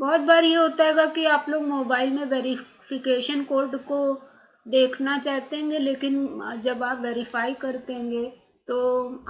बहुत बार ये होता है कि आप लोग मोबाइल में वेरिफिकेशन कोड को देखना चाहते हैं लेकिन जब आप वेरीफाई करते हैं तो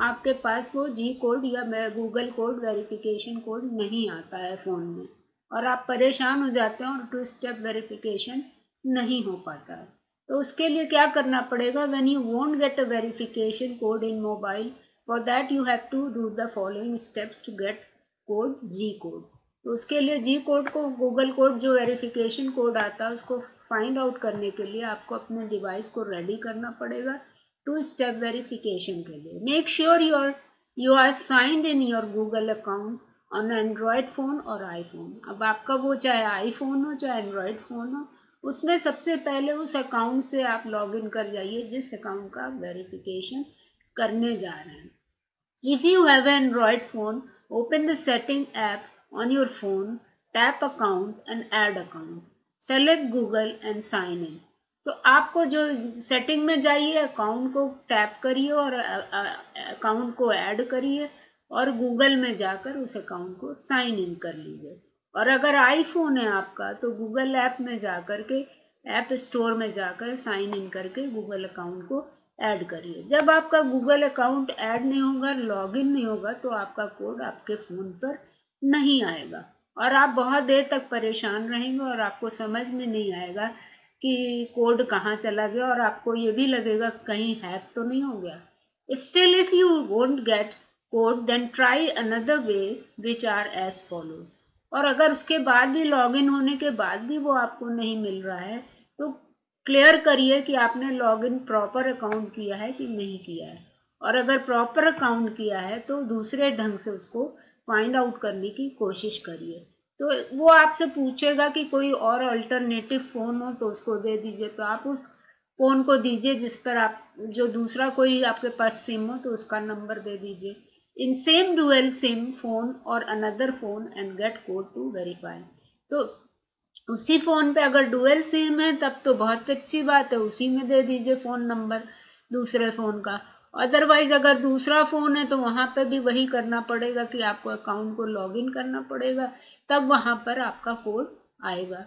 आपके पास वो जी कोड या गूगल कोड वेरिफिकेशन कोड नहीं आता है फ़ोन में। और आप परेशान हो जाते हैं और टू स्टेप वेरिफिकेशन नहीं हो पाता है। तो उसके लिए क्या करना पड़ेगा? When you won't get a verification code in mobile for that you have to do the following steps to get code G code तो उसके लिए जी कोड को गूगल कोड जो वेरिफिकेशन कोड आता है, उसको फाइंड आउट करने के लिए आपको अपने डिवाइस को रेडी करना पड़ेगा टू स्टेप वेरिफिकेशन के लिए। Make sure your you are signed in your Google account on Android phone और आईफोन अब आपका वो चाहे आईफोन हो, चाहे एंड्रॉयड फ़ोन हो, उसमें सबसे पहले उस अकाउंट से आप लॉगिन कर जाइए जिस अकाउंट का वेरिफिकेशन करने जा रहे हैं। If you have Android phone open the setting app on your phone, tap account and add account. Select Google and sign in. तो आपको जो सेटिंग में जाइए अकाउंट को टैप करिए और अकाउंट को ऐड करिए और गूगल में जाकर उस अकाउंट को साइन इन कर लीजिए और अगर आईफोन है आपका तो गूगल ऐप में जाकर के ऐप स्टोर में जाकर साइन इन करके गूगल अकाउंट को ऐड करिए जब आपका गूगल अकाउंट ऐड नहीं होगा लॉगिन नहीं होगा तो आपका कोड आपके फ़ोन पर नहीं आएगा। और आप बहुत देर तक परेशान रहेंगे और आपको समझ में नहीं आएगा कि कोड कहाँ चला गया और आपको ये भी लगेगा कहीं हैक तो नहीं हो गया। Still if you won't get code then try another way which are as follows और अगर उसके बाद भी लॉगिन होने के बाद भी वो आपको नहीं मिल रहा है तो क्लियर करिए कि आपने लॉगिन प्रॉपर अकाउंट किया है कि नहीं किया है। और अगर प्रॉपर अकाउंट किया है तो दूसरे ढंग से उसको फाइंड आउट करने की कोशिश करिए। तो वो आपसे पूछेगा कि कोई और अल्टरनेटिव फ़ोन हो तो उसको दे दीजिए। तो आप उस फ़ोन को दीजिए जिस पर आप, जो दूसरा कोई आपके पास सिम हो तो उसका नंबर दे दीजिए। In same dual SIM phone और another phone and get code to verify तो उसी फ़ोन पे अगर डुअल सिम है, तब तो बहुत अच्छी बात है। उसी में दे दीजिए फ़ोन नंबर दूसरे फ़ोन का। अदरवाइज़ अगर दूसरा फ़ोन है तो वहाँ पर भी वही करना पड़ेगा कि आपको अकाउंट को लॉगिन करना पड़ेगा। तब वहाँ पर आपका कोड आएगा।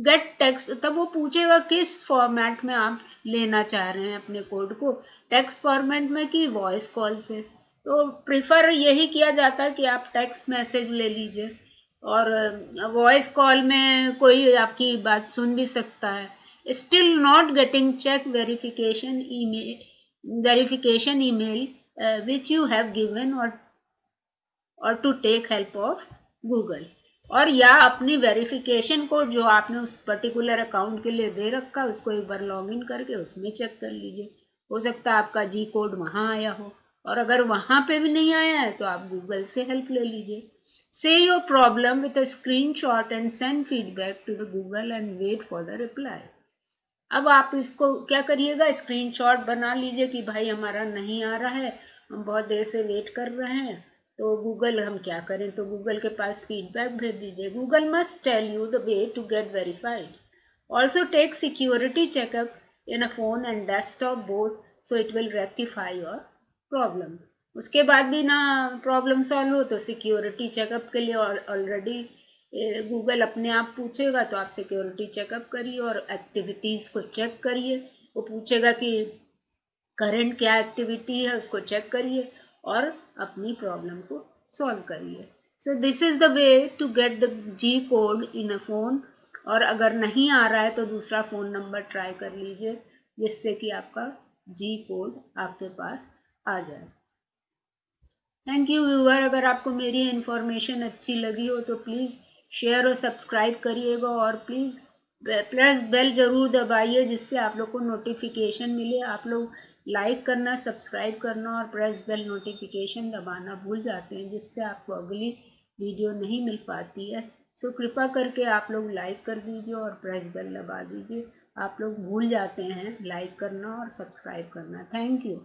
गेट टेक्स्ट तब वो पूछेगा किस फॉर्मेट में आप लेना चाह रहे हैं अपने कोड को। टेक्स्ट फॉर्मेट में कि वॉइस कॉल से। तो प्रिफर यही किया जाता है कि आप टेक्स्ट मैसेज ले लीजिए। और वॉइस कॉल में कोई आपकी बात सुन भी सकता है। Still not getting check verification email verification email uh, which you have given or or to take help of Google. और या अपनी वेरिफिकेशन कोड जो आपने उस पर्टिकुलर अकाउंट के लिए दे रखा उसको एक बार लॉगिन करके उसमें चेक कर लीजिए। हो सकता है आपका जी कोड वहाँ आया हो। और अगर वहाँ पे भी नहीं आया है तो आप गूगल से हेल्प ले लीजिए। Say your problem with a screenshot and send feedback to the Google and wait for the reply अब आप इसको क्या करिएगा? स्क्रीनशॉट बना लीजिए कि भाई हमारा नहीं आ रहा है, हम बहुत देर से वेट कर रहे हैं। तो गूगल हम क्या करें? तो गूगल के पास फीडबैक भेज दीजिए। Google must tell you the way to get verified also take security checkup in a phone and desktop both so it will rectify your problem उसके बाद भी ना प्रॉब्लम सॉल्व हो तो सिक्योरिटी चेकअप के लिए ऑलरेडी गूगल अपने आप पूछेगा तो आप सिक्योरिटी चेकअप करिए और एक्टिविटीज़ को चेक करिए। वो पूछेगा कि करंट क्या एक्टिविटी है, उसको चेक करिए और अपनी प्रॉब्लम को सॉल्व करिए। So this is the way to get the G code in a phone और अगर नहीं आ रहा है तो दूसरा फ़ोन नंबर ट्राई कर लीजिए, जिससे कि आपका जी कोड आपके पास आ जाए। थैंक यू व्यूअर अगर आपको मेरी इन्फॉर्मेशन अच्छी लगी हो तो प्लीज़ शेयर और सब्सक्राइब करिएगा और प्लीज़ प्लस बेल ज़रूर दबाइए जिससे आप लोग को नोटिफिकेशन मिले। आप लोग लाइक करना सब्सक्राइब करना और प्रेस बेल नोटिफिकेशन दबाना भूल जाते हैं जिससे आपको अगली वीडियो नहीं मिल पाती है। सो कृपा करके आप लोग लाइक कर दीजिए और प्रेस बेल दबा दीजिए। आप लोग भूल जाते हैं लाइक करना और सब्सक्राइब करना। Thank you